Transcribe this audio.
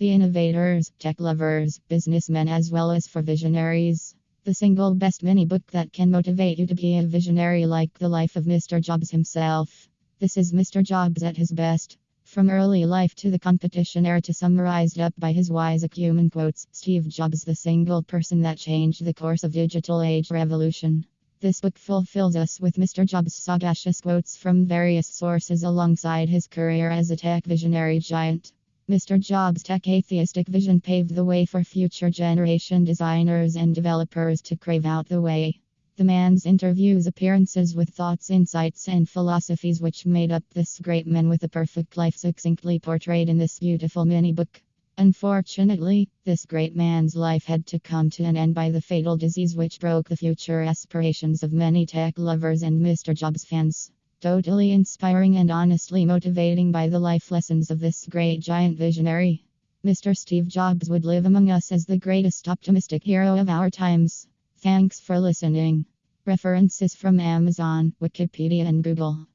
the innovators, tech lovers, businessmen, as well as for visionaries. The single best mini book that can motivate you to be a visionary like the life of Mr. Jobs himself. This is Mr. Jobs at his best. From early life to the competition era to summarized up by his wise acumen quotes, Steve Jobs, the single person that changed the course of digital age revolution. This book fulfills us with Mr. Jobs' sagacious quotes from various sources alongside his career as a tech visionary giant. Mr. Jobs' tech atheistic vision paved the way for future generation designers and developers to crave out the way. The man's interviews, appearances with thoughts, insights, and philosophies which made up this great man with a perfect life succinctly portrayed in this beautiful mini book. Unfortunately, this great man's life had to come to an end by the fatal disease which broke the future aspirations of many tech lovers and Mr. Jobs fans. Totally inspiring and honestly motivating by the life lessons of this great giant visionary. Mr. Steve Jobs would live among us as the greatest optimistic hero of our times. Thanks for listening. References from Amazon, Wikipedia, and Google.